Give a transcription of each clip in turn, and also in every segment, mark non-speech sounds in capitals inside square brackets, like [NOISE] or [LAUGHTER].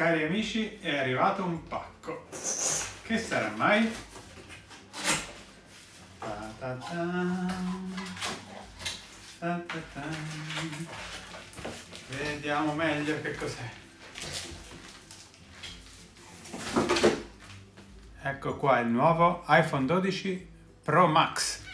Cari amici, è arrivato un pacco. Che sarà mai? Vediamo meglio che cos'è. Ecco qua il nuovo iPhone 12 Pro Max.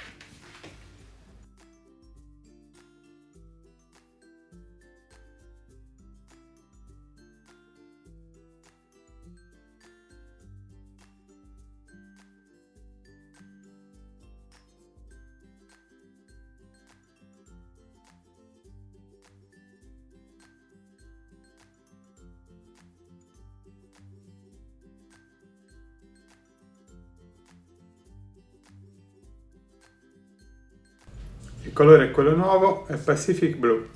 Il colore è quello nuovo, è Pacific Blue.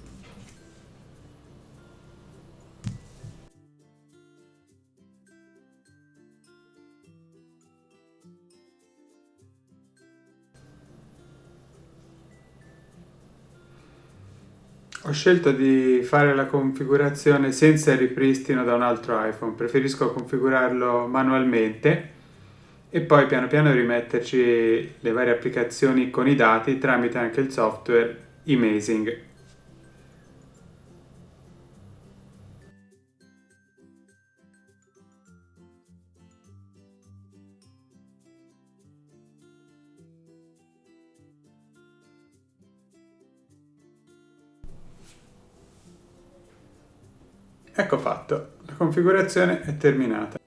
Ho scelto di fare la configurazione senza il ripristino da un altro iPhone, preferisco configurarlo manualmente e poi piano piano rimetterci le varie applicazioni con i dati tramite anche il software Amazing. Ecco fatto, la configurazione è terminata.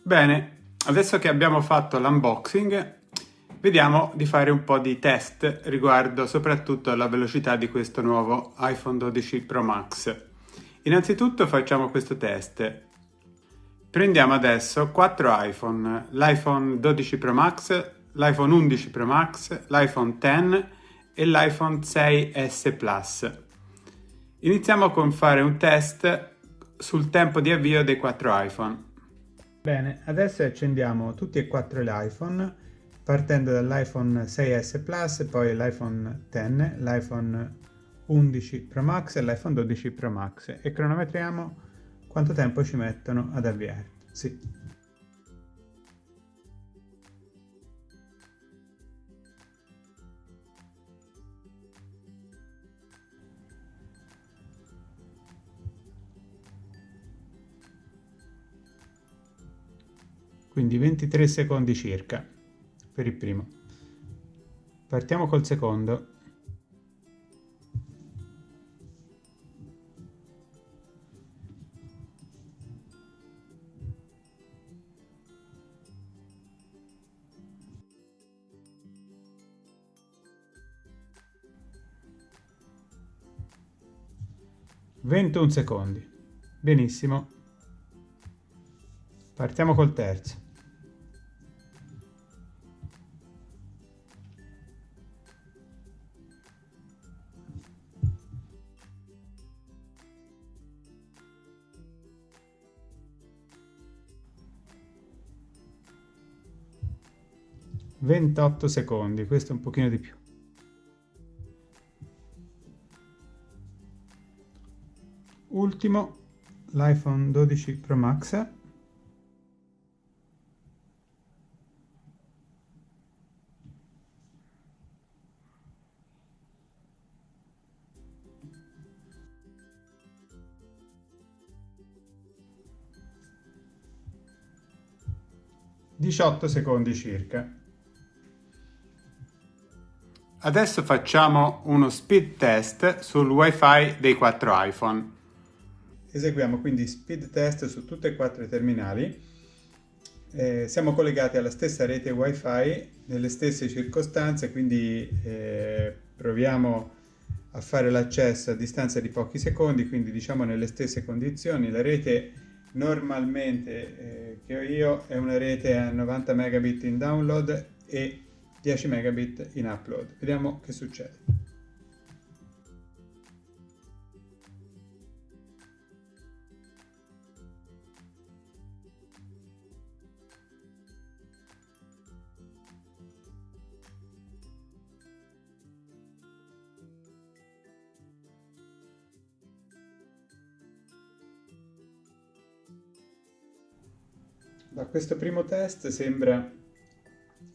Bene, adesso che abbiamo fatto l'unboxing, vediamo di fare un po' di test riguardo soprattutto alla velocità di questo nuovo iPhone 12 Pro Max. Innanzitutto facciamo questo test. Prendiamo adesso 4 iPhone, l'iPhone 12 Pro Max, l'iPhone 11 Pro Max, l'iPhone X e l'iPhone 6S Plus. Iniziamo con fare un test sul tempo di avvio dei 4 iPhone. Bene, adesso accendiamo tutti e quattro gli iPhone partendo dall'iPhone 6S Plus, poi l'iPhone X, l'iPhone 11 Pro Max e l'iPhone 12 Pro Max e cronometriamo quanto tempo ci mettono ad avviarsi. Quindi 23 secondi circa per il primo. Partiamo col secondo. Ventuno secondi. Benissimo. Partiamo col terzo. 28 secondi, questo è un pochino di più. Ultimo, l'iPhone 12 Pro Max. Diciotto secondi circa. Adesso facciamo uno speed test sul wifi dei quattro iPhone. Eseguiamo quindi speed test su tutti e quattro i terminali. Eh, siamo collegati alla stessa rete wifi nelle stesse circostanze, quindi eh, proviamo a fare l'accesso a distanza di pochi secondi, quindi diciamo nelle stesse condizioni. La rete normalmente eh, che ho io è una rete a 90 megabit in download e 10 megabit in upload. Vediamo che succede. Da questo primo test sembra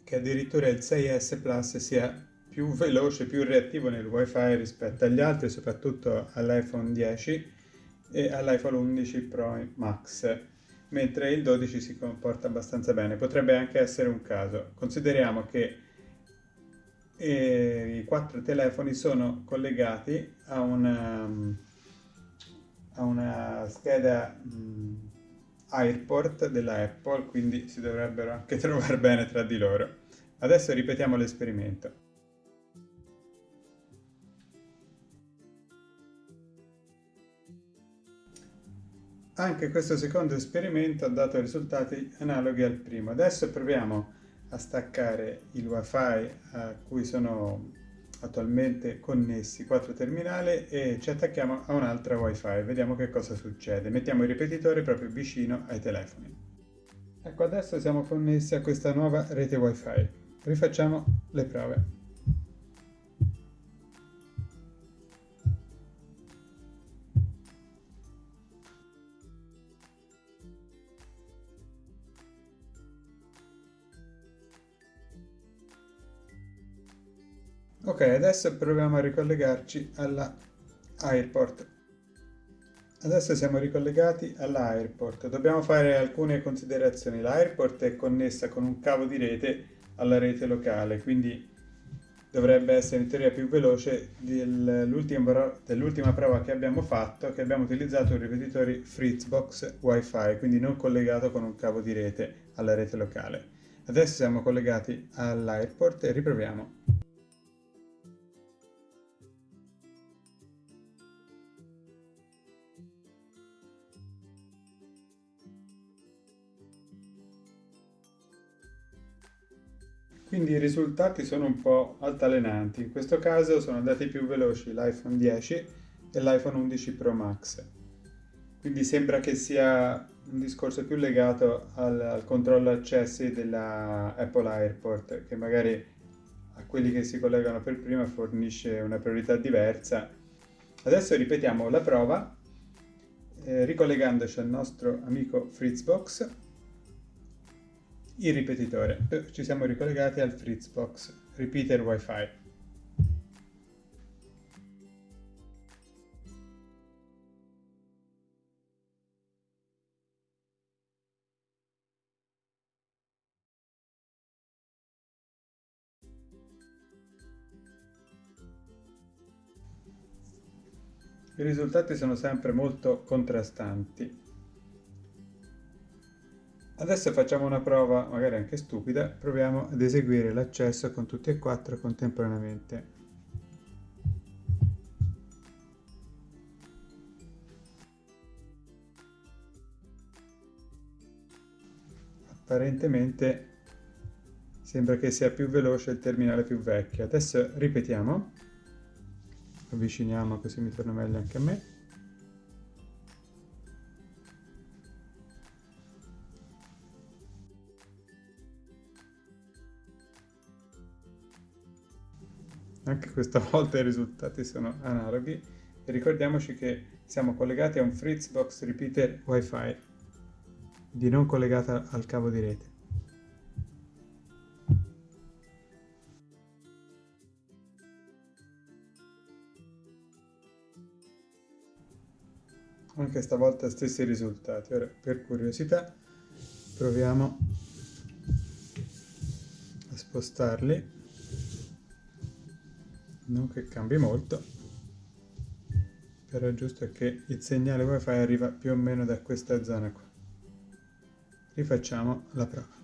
che addirittura il 6S Plus sia più veloce, più reattivo nel wifi rispetto agli altri, soprattutto all'iPhone 10 e all'iPhone 11 Pro Max, mentre il 12 si comporta abbastanza bene. Potrebbe anche essere un caso. Consideriamo che eh, i quattro telefoni sono collegati a una, a una scheda mm, AirPort della Apple, quindi si dovrebbero anche [LAUGHS] trovare bene tra di loro. Adesso ripetiamo l'esperimento. Anche questo secondo esperimento ha dato risultati analoghi al primo. Adesso proviamo a staccare il wifi a cui sono attualmente connessi quattro terminali e ci attacchiamo a un'altra wifi. Vediamo che cosa succede. Mettiamo il ripetitore proprio vicino ai telefoni. Ecco, adesso siamo connessi a questa nuova rete wifi. Rifacciamo le prove. Ok, adesso proviamo a ricollegarci alla Airport. Adesso siamo ricollegati alla Airport. Dobbiamo fare alcune considerazioni. L'Airport è connessa con un cavo di rete alla rete locale, quindi dovrebbe essere in teoria più veloce dell'ultima prova che abbiamo fatto, che abbiamo utilizzato un ripetitore Fritzbox Wi-Fi, quindi non collegato con un cavo di rete alla rete locale. Adesso siamo collegati all'Airport e riproviamo. Quindi i risultati sono un po' altalenanti, in questo caso sono andati più veloci l'iPhone 10 e l'iPhone 11 Pro Max. Quindi sembra che sia un discorso più legato al, al controllo accessi della Apple Airport, che magari a quelli che si collegano per prima fornisce una priorità diversa. Adesso ripetiamo la prova, eh, ricollegandoci al nostro amico Fritzbox il ripetitore. Ci siamo ricollegati al Fritzbox Repeater Wi-Fi. I risultati sono sempre molto contrastanti. Adesso facciamo una prova, magari anche stupida, proviamo ad eseguire l'accesso con tutti e quattro contemporaneamente. Apparentemente sembra che sia più veloce il terminale più vecchio. Adesso ripetiamo, avviciniamo così mi torna meglio anche a me. Anche questa [LAUGHS] volta i risultati sono analoghi e ricordiamoci che siamo collegati a un Fritzbox Repeater Wi-Fi, di non collegata al cavo di rete. Anche stavolta stessi risultati. Ora, per curiosità, proviamo a spostarli non che cambi molto. Però è giusto che il segnale wifi arriva più o meno da questa zona qua. Rifacciamo la prova.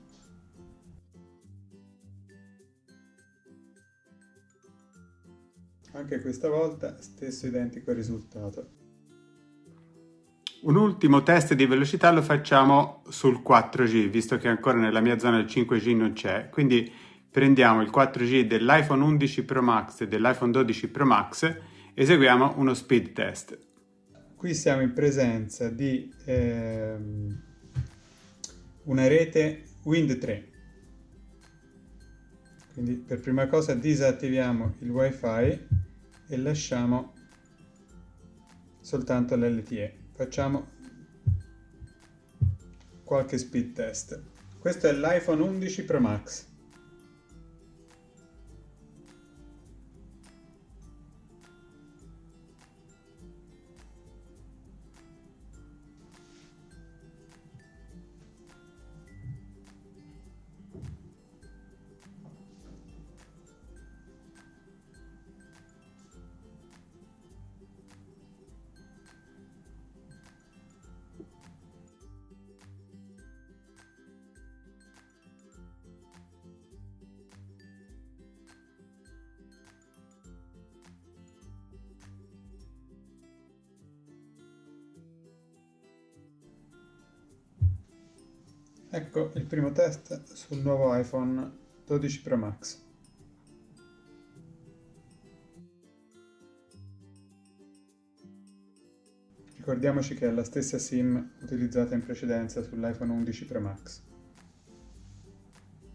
Anche questa volta stesso identico risultato. Un ultimo test di velocità lo facciamo sul 4G, visto che ancora nella mia zona il 5G non c'è, quindi prendiamo il 4G dell'iPhone 11 Pro Max e dell'iPhone 12 Pro Max eseguiamo uno speed test. Qui siamo in presenza di ehm, una rete Wind 3. Quindi per prima cosa disattiviamo il wifi e lasciamo soltanto l'LTE. Facciamo qualche speed test. Questo è l'iPhone 11 Pro Max. Ecco il primo test sul nuovo iPhone 12 Pro Max. Ricordiamoci che è la stessa SIM utilizzata in precedenza sull'iPhone 11 Pro Max.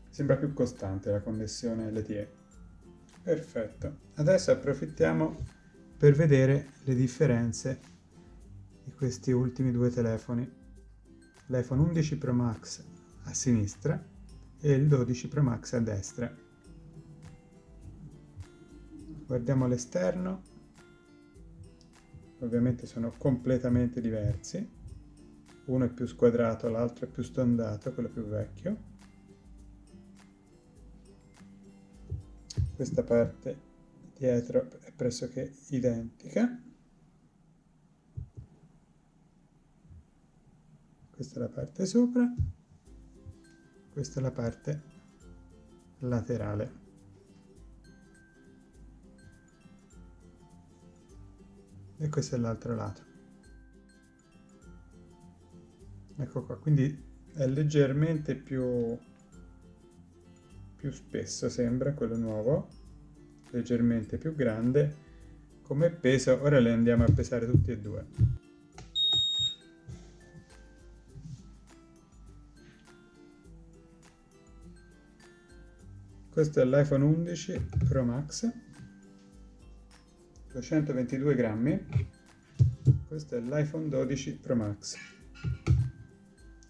Sembra più costante la connessione LTE. Perfetto. Adesso approfittiamo per vedere le differenze di questi ultimi due telefoni l'iPhone 11 Pro Max a sinistra e il 12 Pro Max a destra. Guardiamo l'esterno, ovviamente sono completamente diversi, uno è più squadrato, l'altro è più stondato, quello più vecchio. Questa parte dietro è pressoché identica. Questa è la parte sopra, questa è la parte laterale. E questo è l'altro lato. Ecco qua, quindi è leggermente più, più spesso sembra quello nuovo, leggermente più grande. Come peso, ora le andiamo a pesare tutti e due. Questo è l'iPhone 11 Pro Max 222 grammi. Questo è l'iPhone 12 Pro Max.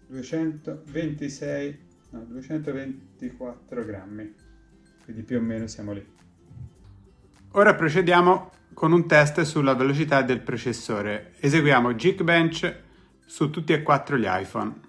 226 no 224 grammi. Quindi più o meno siamo lì. Ora procediamo con un test sulla velocità del processore. Eseguiamo Geekbench su tutti e quattro gli iPhone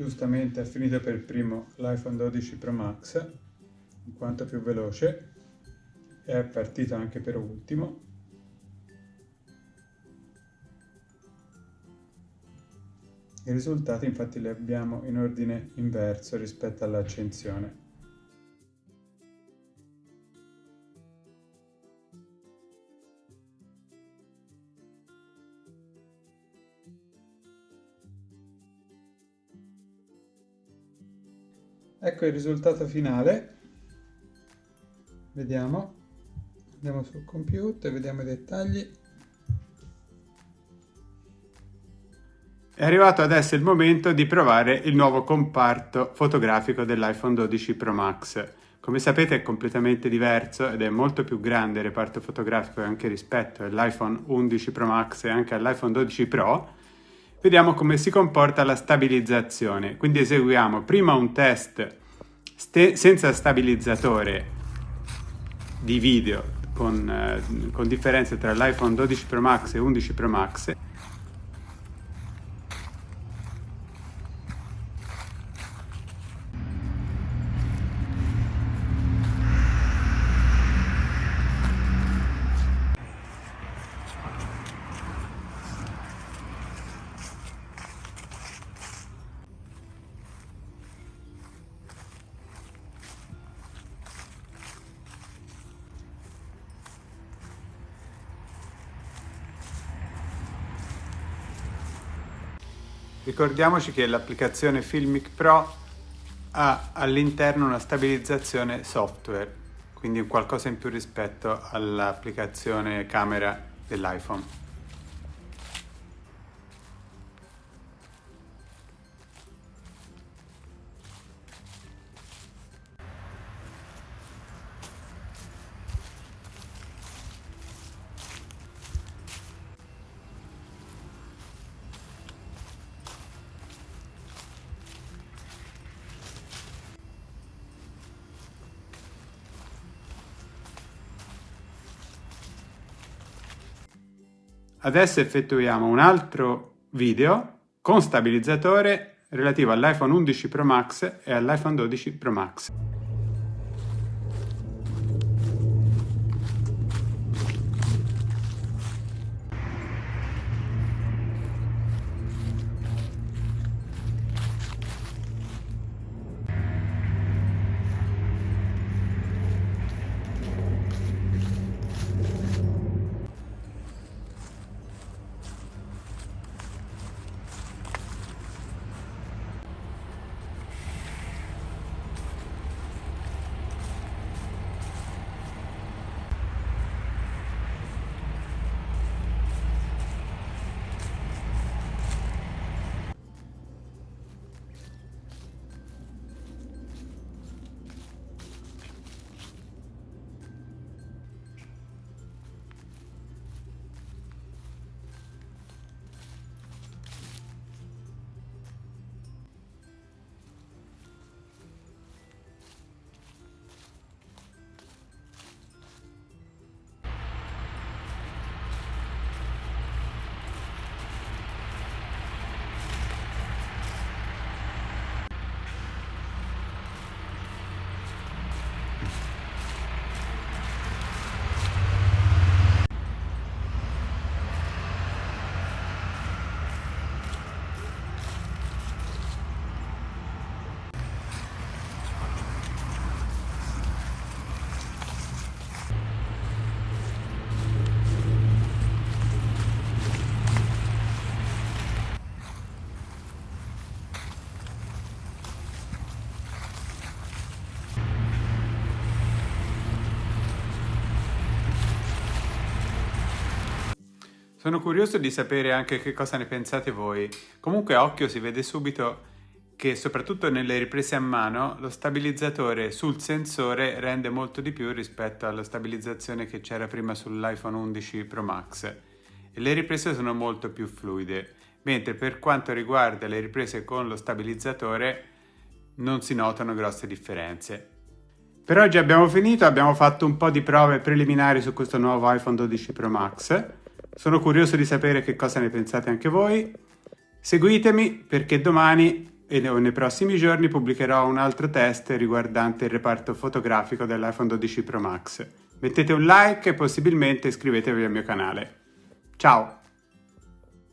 giustamente ha finito per primo l'iPhone 12 Pro Max in quanto più veloce e è partito anche per ultimo. I risultati infatti li abbiamo in ordine inverso rispetto all'accensione Ecco il risultato finale. Vediamo. Andiamo sul computer, vediamo i dettagli. È arrivato adesso il momento di provare il nuovo comparto fotografico dell'iPhone 12 Pro Max. Come sapete è completamente diverso ed è molto più grande il reparto fotografico anche rispetto all'iPhone 11 Pro Max e anche all'iPhone 12 Pro vediamo come si comporta la stabilizzazione. Quindi eseguiamo prima un test senza stabilizzatore di video con, eh, con differenze tra l'iPhone 12 Pro Max e 11 Pro Max Ricordiamoci che l'applicazione Filmic Pro ha all'interno una stabilizzazione software, quindi qualcosa in più rispetto all'applicazione camera dell'iPhone. Adesso effettuiamo un altro video con stabilizzatore relativo all'iPhone 11 Pro Max e all'iPhone 12 Pro Max. Sono curioso di sapere anche che cosa ne pensate voi. Comunque a occhio si vede subito che soprattutto nelle riprese a mano lo stabilizzatore sul sensore rende molto di più rispetto alla stabilizzazione che c'era prima sull'iPhone 11 Pro Max e le riprese sono molto più fluide, mentre per quanto riguarda le riprese con lo stabilizzatore non si notano grosse differenze. Per oggi abbiamo finito, abbiamo fatto un po' di prove preliminari su questo nuovo iPhone 12 Pro Max sono curioso di sapere che cosa ne pensate anche voi. Seguitemi perché domani e nei prossimi giorni pubblicherò un altro test riguardante il reparto fotografico dell'iPhone 12 Pro Max. Mettete un like e possibilmente iscrivetevi al mio canale. Ciao!